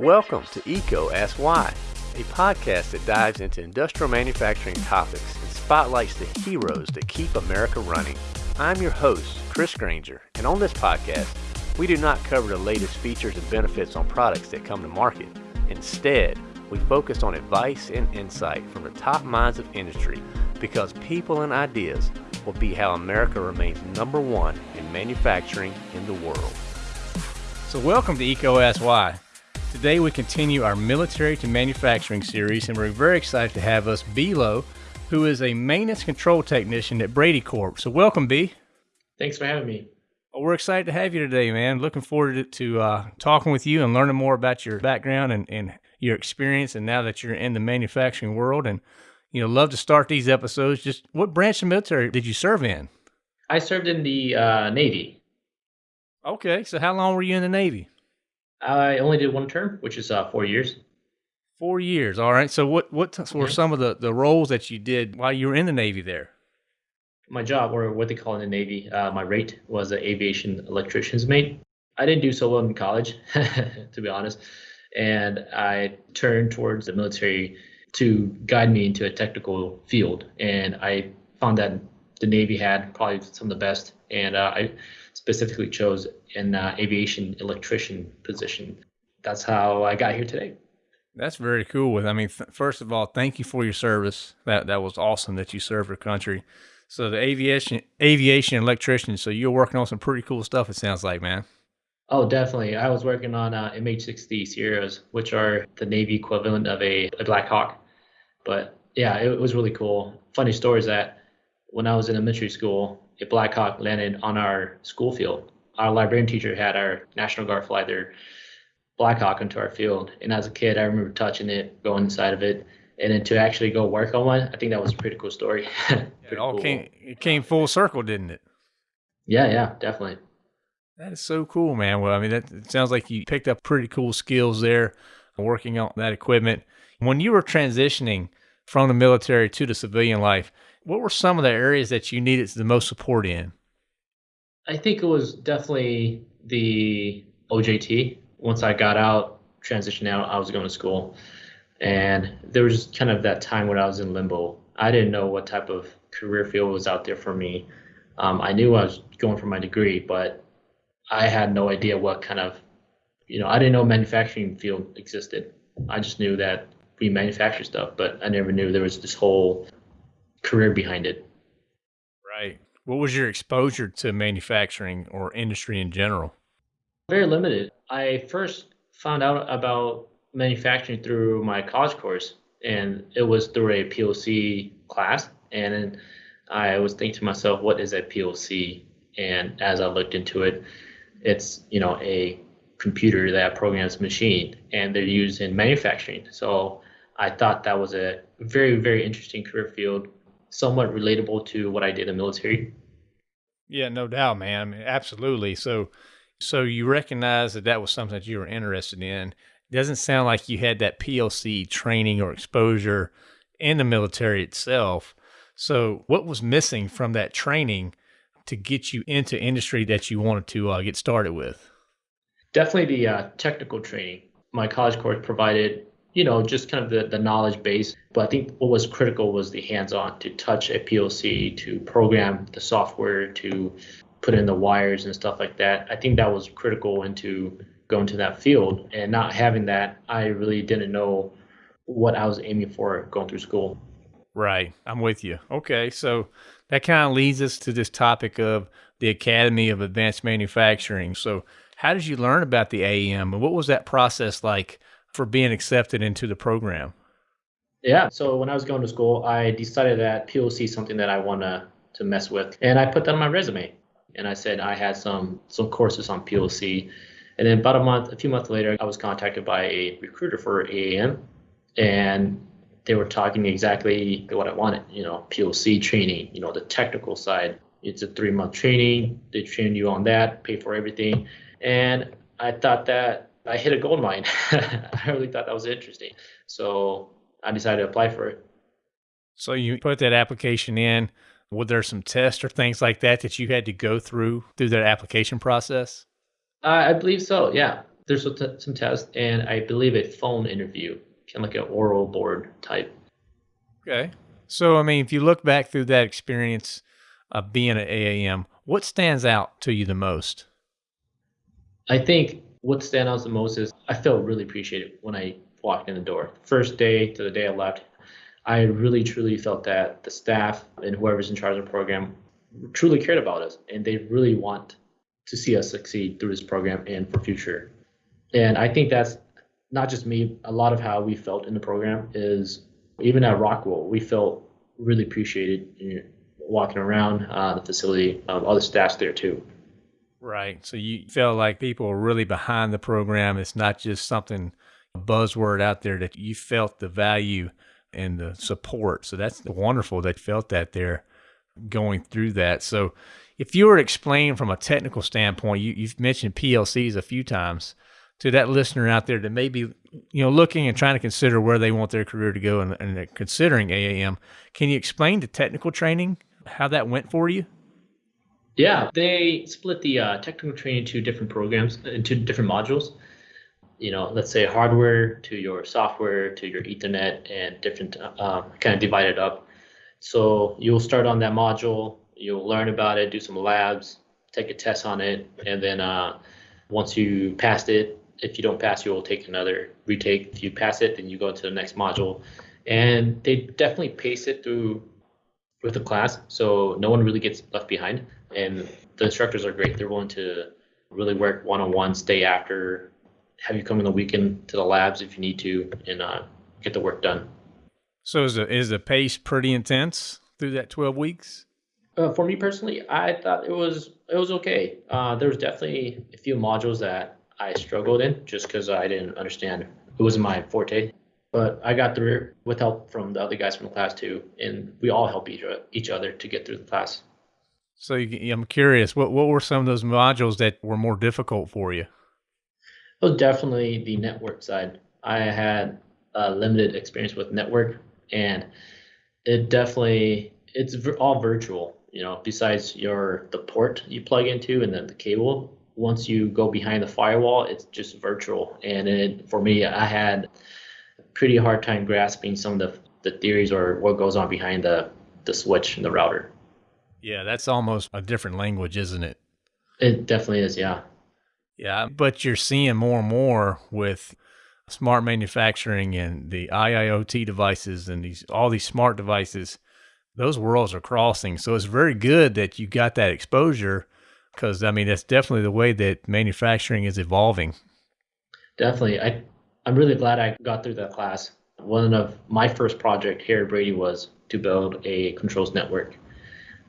Welcome to EECO Ask Why, a podcast that dives into industrial manufacturing topics and spotlights the heroes that keep America running. I'm your host, Chris Granger, and on this podcast, we do not cover the latest features and benefits on products that come to market. Instead, we focus on advice and insight from the top minds of industry because people and ideas will be how America remains number one in manufacturing in the world. So, welcome to Ask Why. Today, we continue our military to manufacturing series, and we're very excited to have us B Lowe, who is a maintenance control technician at Brady Corp. So, welcome, B. Thanks for having me. Well, we're excited to have you today, man. Looking forward to, to uh, talking with you and learning more about your background and, and your experience, and now that you're in the manufacturing world. And you know, love to start these episodes. Just what branch of military did you serve in? I served in the uh, Navy. Okay, so how long were you in the Navy? I only did one term, which is uh, four years. Four years. All right. So what what were some of the, the roles that you did while you were in the Navy there? My job, or what they call in the Navy, uh, my rate was an aviation electrician's mate. I didn't do so well in college, to be honest, and I turned towards the military to guide me into a technical field. And I found that the Navy had probably some of the best, and uh, I specifically chose an uh, aviation electrician position. That's how I got here today. That's very cool. With I mean, th- first of all, thank you for your service. That that was awesome that you served your country. So the aviation aviation electrician. So you're working on some pretty cool stuff. It sounds like, man. Oh, definitely. I was working on uh, MH-60 Sierras, which are the Navy equivalent of a, a Black Hawk. But yeah, it, it was really cool. Funny story is that when I was in elementary school, a Black Hawk landed on our school field. Our librarian teacher had our National Guard fly their Black Hawk into our field. And as a kid, I remember touching it, going inside of it, and then to actually go work on one, I think that was a pretty cool story. pretty it all cool. came it came full circle, didn't it? Yeah, yeah, definitely. That is so cool, man. Well, I mean, that sounds like you picked up pretty cool skills there, working on that equipment. When you were transitioning from the military to the civilian life, what were some of the areas that you needed the most support in? I think it was definitely the OJT. Once I got out, transitioned out, I was going to school. And there was kind of that time when I was in limbo. I didn't know what type of career field was out there for me. Um, I knew I was going for my degree, but I had no idea what kind of, you know, I didn't know manufacturing field existed. I just knew that we manufacture stuff, but I never knew there was this whole career behind it. Right. What was your exposure to manufacturing or industry in general? Very limited. I first found out about manufacturing through my college course, and it was through a PLC class. And I was thinking to myself, what is a PLC? And as I looked into it, it's you know a computer that programs machine, and they're used in manufacturing. So I thought that was a very very interesting career field, somewhat relatable to what I did in the military. Yeah, no doubt, man. I mean, absolutely. So, so you recognize that that was something that you were interested in. It doesn't sound like you had that PLC training or exposure in the military itself. So, what was missing from that training to get you into industry that you wanted to uh, get started with? Definitely the uh, technical training. My college course provided, you know, just kind of the, the knowledge base. But I think what was critical was the hands on to touch a PLC, to program the software, to put in the wires and stuff like that. I think that was critical into going to that field. And not having that, I really didn't know what I was aiming for going through school. Right. I'm with you. Okay. So that kind of leads us to this topic of the Academy of Advanced Manufacturing. So, how did you learn about the AAM and what was that process like for being accepted into the program? Yeah, so when I was going to school, I decided that PLC is something that I want to to mess with, and I put that on my resume. And I said I had some some courses on PLC, and then about a month, a few months later, I was contacted by a recruiter for AAM, and they were talking exactly what I wanted, you know, PLC training, you know, the technical side. It's a three month training. They train you on that, pay for everything. And I thought that I hit a gold mine. I really thought that was interesting. So I decided to apply for it. So you put that application in. Were there some tests or things like that that you had to go through through that application process? Uh, I believe so. Yeah, there's some tests, and I believe a phone interview, kind of like an oral board type. Okay. So, I mean, if you look back through that experience of being at AAM, what stands out to you the most? I think what stands out the most is I felt really appreciated when I walked in the door. First day to the day I left, I really truly felt that the staff and whoever's in charge of the program truly cared about us and they really want to see us succeed through this program and for future. And I think that's not just me, a lot of how we felt in the program is even at Rockwell, we felt really appreciated walking around uh, the facility, um, other staffs there too. Right. So you felt like people were really behind the program. It's not just something buzzword out there that you felt the value and the support. So that's wonderful that you felt that there going through that. So if you were to explain from a technical standpoint, you, you've mentioned PLCs a few times to that listener out there that may be you know looking and trying to consider where they want their career to go and, and considering AAM. Can you explain the technical training how that went for you? Yeah, they split the uh, technical training into different programs, into different modules you know, let's say hardware to your software to your Ethernet and different uh, kind of divided up. So you'll start on that module, you'll learn about it, do some labs, take a test on it, and then uh, once you passed it, if you don't pass, you'll take another retake. If you pass it, then you go to the next module. And they definitely pace it through with the class, so no one really gets left behind. And the instructors are great; they're willing to really work one-on-one, stay after have you come in the weekend to the labs if you need to and uh, get the work done. So is the is the pace pretty intense through that twelve weeks? Uh, for me personally, I thought it was it was okay. Uh, there was definitely a few modules that I struggled in just because I didn't understand. It wasn't my forte, but I got through it with help from the other guys from the class too, and we all help each each other to get through the class. So I'm curious, what what were some of those modules that were more difficult for you? was definitely the network side. I had limited experience with network, and it definitely it's all virtual. You know, besides your the port you plug into and then the cable. Once you go behind the firewall, it's just virtual. And it, for me, I had a pretty hard time grasping some of the the theories or what goes on behind the the switch and the router. Yeah, that's almost a different language, isn't it? It definitely is. Yeah. Yeah, but you're seeing more and more with smart manufacturing and the IIoT devices and these all these smart devices. Those worlds are crossing. So it's very good that you got that exposure because I mean that's definitely the way that manufacturing is evolving. Definitely. I I'm really glad I got through that class. One of my first project here at Brady was to build a controls network.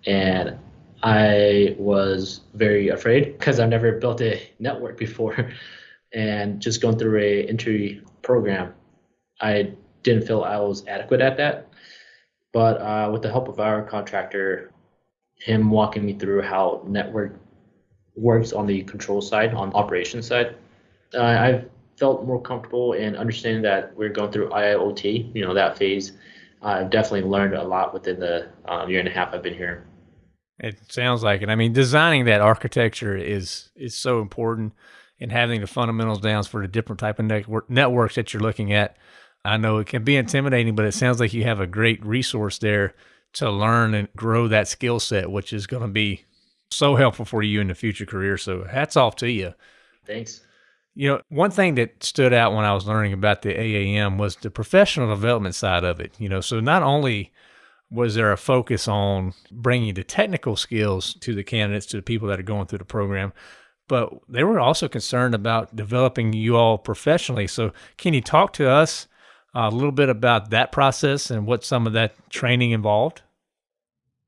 And I was very afraid because I've never built a network before. and just going through a entry program, I didn't feel I was adequate at that. But uh, with the help of our contractor, him walking me through how network works on the control side, on operation side, uh, I've felt more comfortable in understanding that we're going through IIoT, you know, that phase. I've definitely learned a lot within the um, year and a half I've been here. It sounds like it. I mean, designing that architecture is is so important, and having the fundamentals down for the different type of network, networks that you're looking at. I know it can be intimidating, but it sounds like you have a great resource there to learn and grow that skill set, which is going to be so helpful for you in the future career. So hats off to you. Thanks. You know, one thing that stood out when I was learning about the AAM was the professional development side of it. You know, so not only was there a focus on bringing the technical skills to the candidates, to the people that are going through the program? But they were also concerned about developing you all professionally. So, can you talk to us uh, a little bit about that process and what some of that training involved?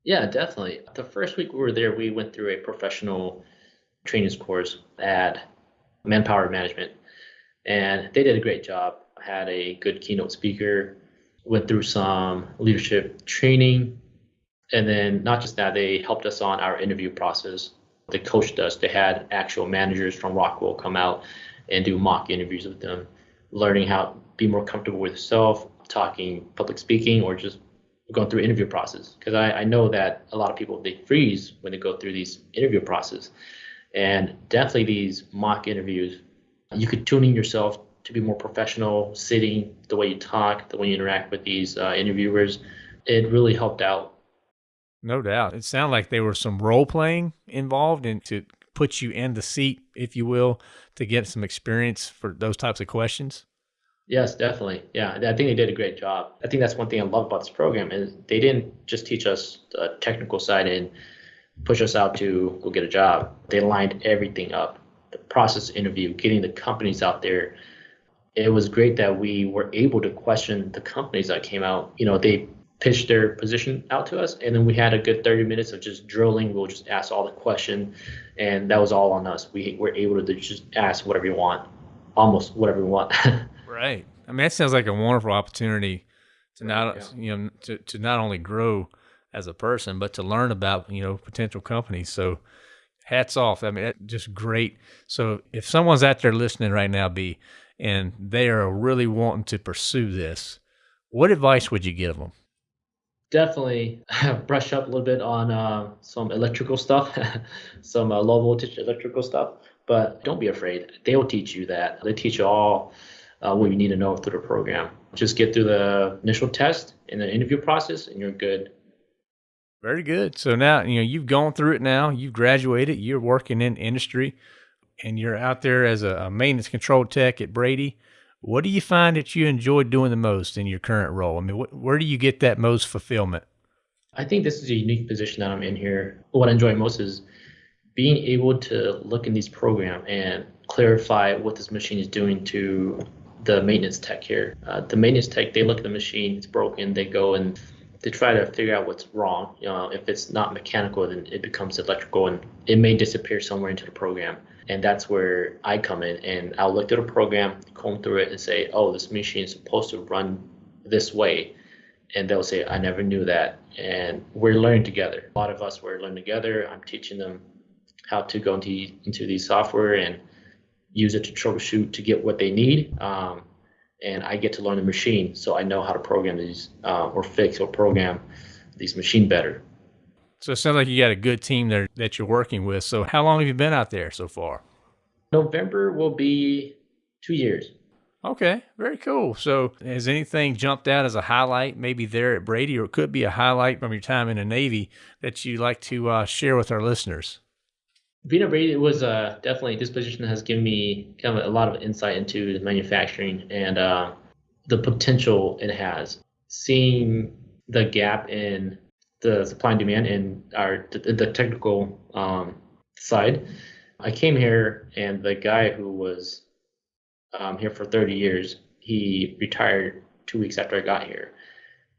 Yeah, definitely. The first week we were there, we went through a professional training course at Manpower Management, and they did a great job. Had a good keynote speaker went through some leadership training. And then not just that, they helped us on our interview process. They coached us. They had actual managers from Rockwell come out and do mock interviews with them, learning how to be more comfortable with yourself, talking public speaking, or just going through interview process. Because I, I know that a lot of people they freeze when they go through these interview process. And definitely these mock interviews You could tune in yourself to be more professional, sitting, the way you talk, the way you interact with these uh, interviewers. It really helped out. No doubt. It sounded like there was some role playing involved and to put you in the seat, if you will, to get some experience for those types of questions. Yes, definitely. Yeah, I think they did a great job. I think that's one thing I love about this program is they didn't just teach us the technical side and push us out to go get a job. They lined everything up. The process interview, getting the companies out there. It was great that we were able to question the companies that came out. You know, they pitched their position out to us, and then we had a good 30 minutes of just drilling. We'll just ask all the question, and that was all on us. We were able to just ask whatever you want, almost whatever you want. Right. I mean, that sounds like a wonderful opportunity to not, yeah. you know, to, to not only grow as a person, but to learn about, you know, potential companies. So hats off. I mean, just great. So if someone's out there listening right now, B, and they are really wanting to pursue this, what advice would you give them? Definitely brush up a little bit on uh, some electrical stuff, some uh, low voltage electrical stuff, but don't be afraid. They'll teach you that. They teach you all uh, what you need to know through the program. Just get through the initial test and the interview process, and you're good. Very good. So now you know you've gone through it. Now you've graduated. You're working in industry, and you're out there as a, a maintenance control tech at Brady. What do you find that you enjoy doing the most in your current role? I mean, wh- where do you get that most fulfillment? I think this is a unique position that I'm in here. What I enjoy most is being able to look in these program and clarify what this machine is doing to the maintenance tech here. Uh, the maintenance tech, they look at the machine, it's broken, they go and they try to figure out what's wrong. You know, if it's not mechanical, then it becomes electrical and it may disappear somewhere into the program. And that's where I come in and I'll look at the program, comb through it and say, oh, this machine is supposed to run this way. And they'll say, I never knew that. And we're learning together. A lot of us were learning together. I'm teaching them how to go into, into these software and use it to troubleshoot to get what they need. Um, and I get to learn the machine, so I know how to program these uh, or fix or program these machine better. So it sounds like you got a good team there that you're working with. So how long have you been out there so far? November will be two years. Okay, very cool. So has anything jumped out as a highlight, maybe there at Brady, or it could be a highlight from your time in the Navy that you'd like to uh, share with our listeners? Being at Brady was uh, definitely this position that has given me kind of a lot of insight into the manufacturing and uh, the potential it has. Seeing the gap in the supply and demand in our the, technical um, side, I came here and the guy who was um, here for 30 years, he retired two weeks after I got here,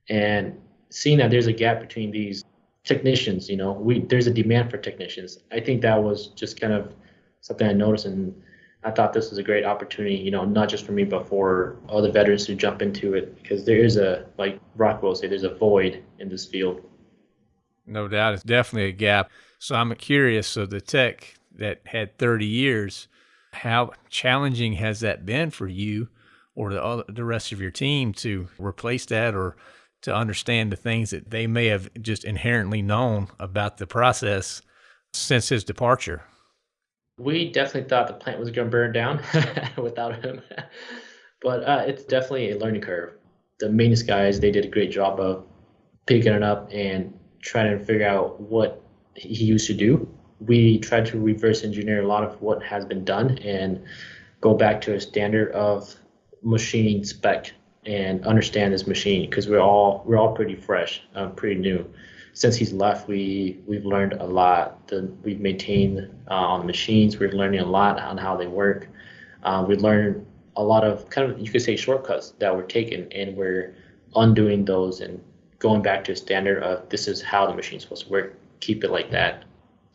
and seeing that there's a gap between these technicians. You know, we there's a demand for technicians. I think that was just kind of something I noticed, and I thought this was a great opportunity. You know, not just for me, but for all the veterans who jump into it, because there is a like Rockwell say, there's a void in this field. No doubt, it's definitely a gap. So I'm curious. So the tech that had 30 years, how challenging has that been for you? Or the, the rest of your team to replace that, or to understand the things that they may have just inherently known about the process since his departure. We definitely thought the plant was going to burn down without him, but uh, it's definitely a learning curve. The maintenance guys they did a great job of picking it up and trying to figure out what he used to do. We tried to reverse engineer a lot of what has been done and go back to a standard of machine spec and understand this machine because we're all we're all pretty fresh, um, pretty new. Since he's left, we we've learned a lot. The, we've maintained uh, on the machines. We're learning a lot on how they work. Uh, we learned a lot of kind of you could say shortcuts that were taken, and we're undoing those and going back to a standard of this is how the machine's supposed to work. Keep it like that.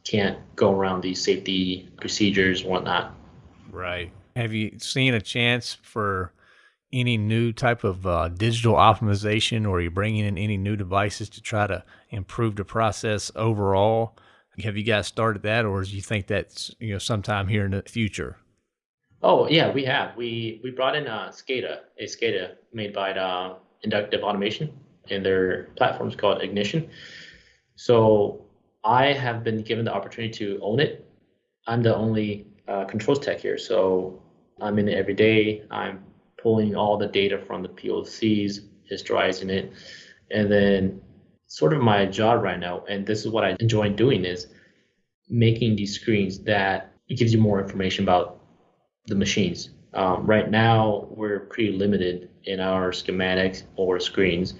Can't go around these safety procedures and whatnot. Right. Have you seen a chance for any new type of uh, digital optimization or are you bringing in any new devices to try to improve the process overall? Have you guys started that or do you think that's you know sometime here in the future? Oh yeah, we have. We we brought in a uh, SCADA, a SCADA made by the Inductive Automation, and their platform is called Ignition. So I have been given the opportunity to own it. I'm the only uh, controls tech here, so I'm in it every day. I'm pulling all the data from the PLCs, historizing it, and then sort of my job right now, and this is what I enjoy doing is making these screens that gives you more information about the machines. Um, right now, we're pretty limited in our schematics or screens.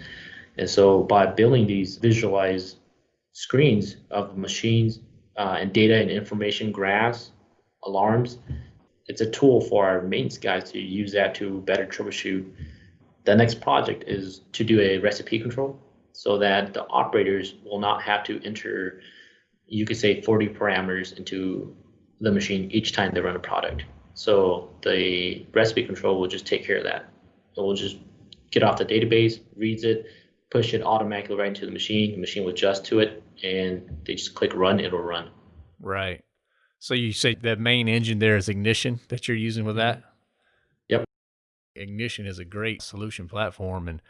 And so by building these visualized screens of machines uh, and data and information graphs, alarms, it's a tool for our maintenance guys to use that to better troubleshoot. The next project is to do a recipe control so that the operators will not have to enter, you could say 40 parameters into the machine each time they run a product. So the recipe control will just take care of that. It will just get off the database, reads it, push it automatically right into the machine. The machine will adjust to it, and they just click run, it'll run. Right. So you say that main engine there is Ignition that you're using with that? Yep. Ignition is a great solution platform. And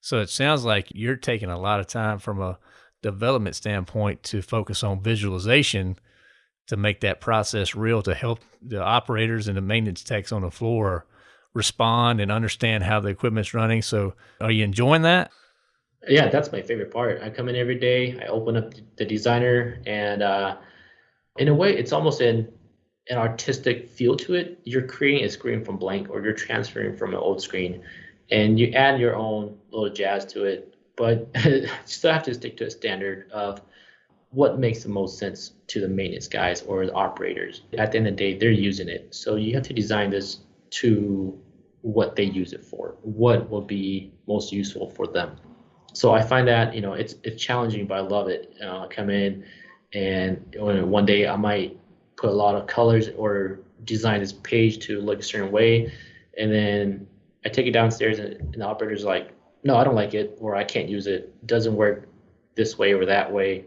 so it sounds like you're taking a lot of time from a development standpoint to focus on visualization to make that process real to help the operators and the maintenance techs on the floor respond and understand how the equipment's running. So are you enjoying that? Yeah, that's my favorite part. I come in every day, I open up the designer, and uh, in a way, it's almost an an artistic feel to it. You're creating a screen from blank, or you're transferring from an old screen, and you add your own little jazz to it. But you still have to stick to a standard of what makes the most sense to the maintenance guys or the operators. At the end of the day, they're using it. So you have to design this to what they use it for, what will be most useful for them. So I find that you know it's it's challenging, but I love it. Uh, come in, and one day I might put a lot of colors or design this page to look a certain way, and then I take it downstairs, and, and the operator's like, "No, I don't like it," or "I can't use it. it doesn't work this way or that way."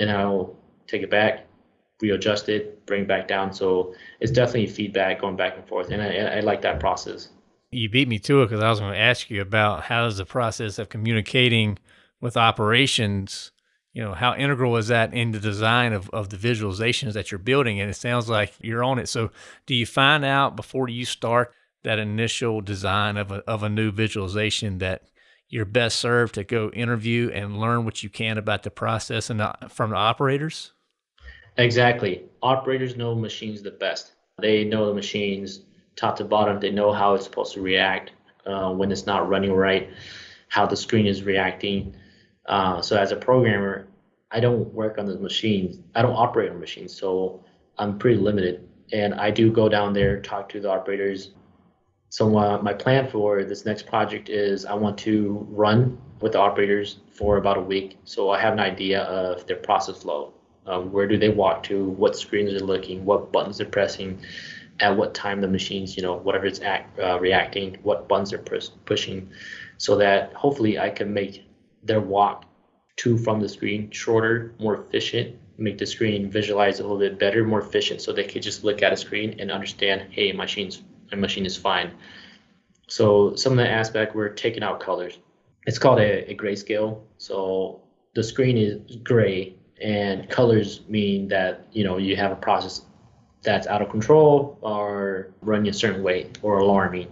and I'll take it back, readjust it, bring it back down. So it's definitely feedback going back and forth, and I, I like that process. You beat me to it because I was going to ask you about how does the process of communicating with operations, you know, how integral is that in the design of, of the visualizations that you're building? And it sounds like you're on it. So do you find out before you start that initial design of a, of a new visualization that you're best served to go interview and learn what you can about the process and the, from the operators? Exactly. Operators know machines the best. They know the machines top to bottom. They know how it's supposed to react uh, when it's not running right, how the screen is reacting. Uh, so as a programmer, I don't work on the machines. I don't operate on machines, so I'm pretty limited. And I do go down there, talk to the operators, so uh, my plan for this next project is I want to run with the operators for about a week. So I have an idea of their process flow. Um, where do they walk to? What screens they're looking? What buttons they're pressing? At what time the machines, you know, whatever it's act, uh, reacting, what buttons they're pus- pushing, so that hopefully I can make their walk to from the screen shorter, more efficient, make the screen visualize a little bit better, more efficient, so they can just look at a screen and understand, hey, my machine's my machine is fine. So some of the aspect we're taking out colors. It's called a, a grayscale. So the screen is gray and colors mean that you know you have a process that's out of control or running a certain way or alarming.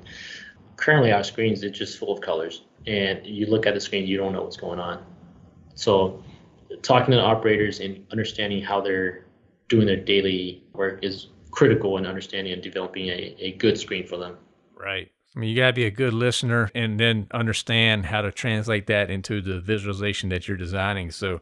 Currently our screens are just full of colors and you look at the screen you don't know what's going on. So talking to operators and understanding how they're doing their daily work is critical in understanding and developing a, a good screen for them. Right. I mean, you got to be a good listener and then understand how to translate that into the visualization that you're designing. So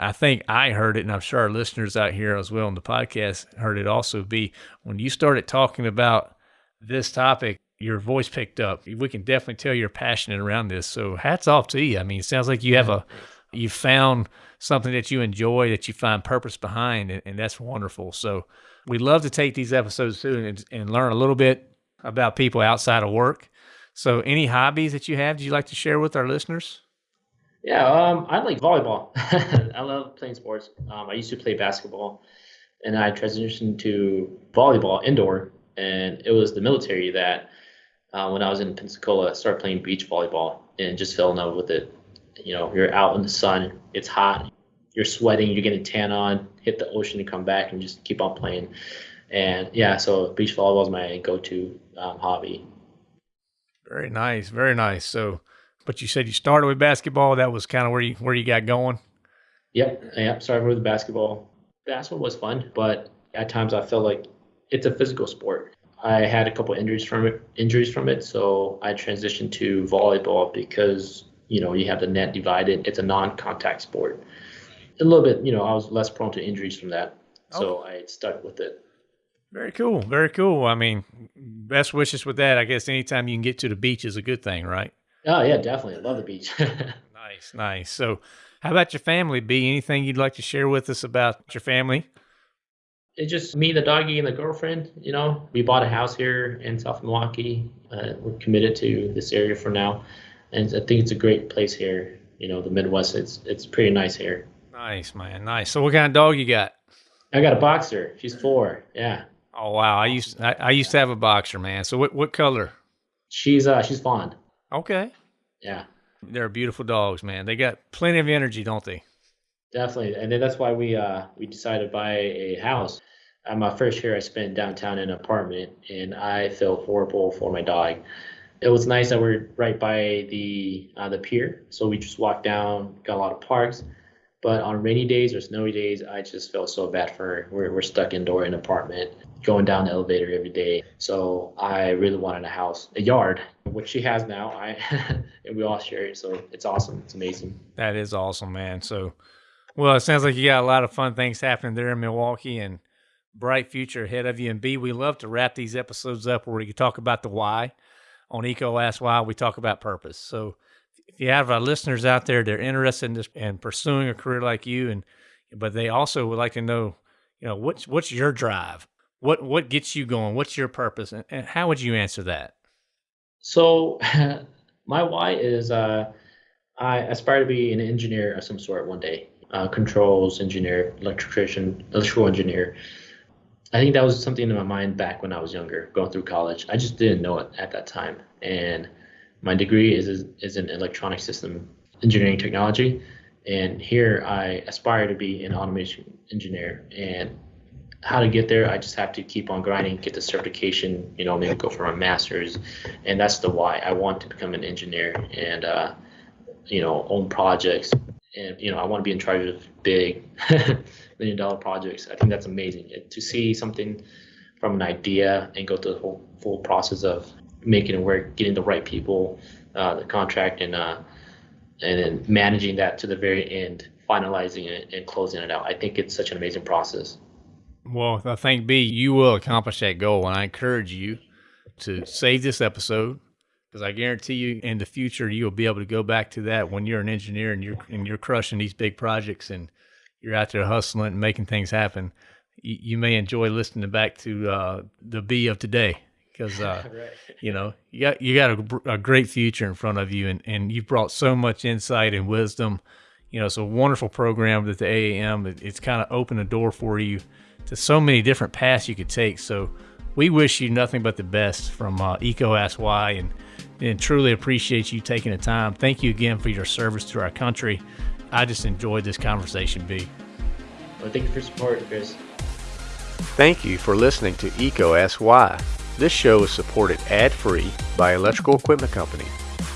I think I heard it, and I'm sure our listeners out here as well on the podcast heard it also be when you started talking about this topic, your voice picked up. We can definitely tell you're passionate around this. So hats off to you. I mean, it sounds like you have a, you found something that you enjoy, that you find purpose behind, and, and that's wonderful. So we'd love to take these episodes too and, and learn a little bit about people outside of work. So, any hobbies that you have, do you like to share with our listeners? Yeah, um, I like volleyball. I love playing sports. Um, I used to play basketball, and I transitioned to volleyball indoor. And it was the military that, uh, when I was in Pensacola, started playing beach volleyball and just fell in love with it. You know, you're out in the sun, it's hot, you're sweating, you're getting tan on, hit the ocean and come back and just keep on playing. And yeah, so beach volleyball is my go-to um, hobby. Very nice, very nice. So, but you said you started with basketball. That was kind of where you where you got going. Yep, yep. Started with basketball. Basketball was fun, but at times I felt like it's a physical sport. I had a couple injuries from it, injuries from it, so I transitioned to volleyball because you know you have the net divided. It's a non-contact sport. A little bit, you know, I was less prone to injuries from that, so oh. I stuck with it. Very cool, very cool. I mean, best wishes with that. I guess anytime you can get to the beach is a good thing, right? Oh yeah, definitely. I love the beach. nice, nice. So, how about your family? B, anything you'd like to share with us about your family? it's just me, the doggy, and the girlfriend. You know, we bought a house here in South Milwaukee. Uh, we're committed to this area for now, and I think it's a great place here. You know, the Midwest. It's it's pretty nice here. Nice, man. Nice. So, what kind of dog you got? I got a boxer. She's four. Yeah. Oh wow. I used I, I used to have a boxer, man. So, what what color? She's uh she's fawn. Okay. Yeah. They're beautiful dogs, man. They got plenty of energy, don't they? Definitely, and then that's why we uh we decided to buy a house. Uh, my first year, I spent downtown in an apartment, and I felt horrible for my dog. It was nice that we're right by the uh, the pier, so we just walked down, got a lot of parks. But on rainy days or snowy days, I just felt so bad for her. We're, we're stuck indoor in an apartment, going down the elevator every day. So I really wanted a house, a yard, which she has now. I and we all share it, so it's awesome. It's amazing. That is awesome, man. So well, it sounds like you got a lot of fun things happening there in Milwaukee and bright future ahead of you. And B, we love to wrap these episodes up where we can talk about the why. On EECO Ask Why, we talk about purpose. So if you have our listeners out there, they're interested in, this, in pursuing a career like you, and but they also would like to know, you know, what's what's your drive? What what gets you going? What's your purpose? And, and how would you answer that? So my why is uh, I aspire to be an engineer of some sort one day uh, controls engineer, electrician, electrical engineer. I think that was something in my mind back when I was younger, going through college. I just didn't know it at that time. And my degree is is in electronic system engineering technology. And here I aspire to be an automation engineer. And how to get there, I just have to keep on grinding, get the certification, you know, maybe go for my master's. And that's the why. I want to become an engineer and, uh, you know, own projects, and you know I want to be in charge of big million dollar projects. I think that's amazing to see something from an idea and go through the whole full process of making it work, getting the right people, uh, the contract, and uh, and then managing that to the very end, finalizing it and closing it out. I think it's such an amazing process. Well, I think B, you will accomplish that goal, and I encourage you to save this episode because I guarantee you in the future you'll be able to go back to that when you're an engineer and you're and you're crushing these big projects and you're out there hustling and making things happen. You, you may enjoy listening back to uh, the B of today because uh, right. you know you got you got a, a, great future in front of you and and you've brought so much insight and wisdom. You know, it's a wonderful program that the AAM it, it's kind of opened the door for you to so many different paths you could take. So we wish you nothing but the best from uh, EECO Ask Why and and truly appreciate you taking the time. Thank you again for your service to our country. I just enjoyed this conversation, B. Well, thank you for support, Chris. Thank you for listening to EECO Ask Why. This show is supported ad-free by Electrical Equipment Company.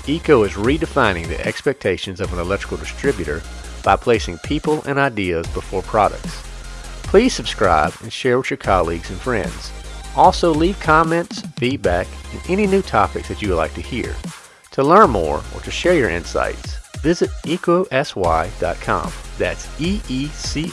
EECO is redefining the expectations of an electrical distributor by placing people and ideas before products. Please subscribe and share with your colleagues and friends. Also, leave comments, feedback, and any new topics that you would like to hear. To learn more or to share your insights, visit eecoaskwhy.com. That's E E C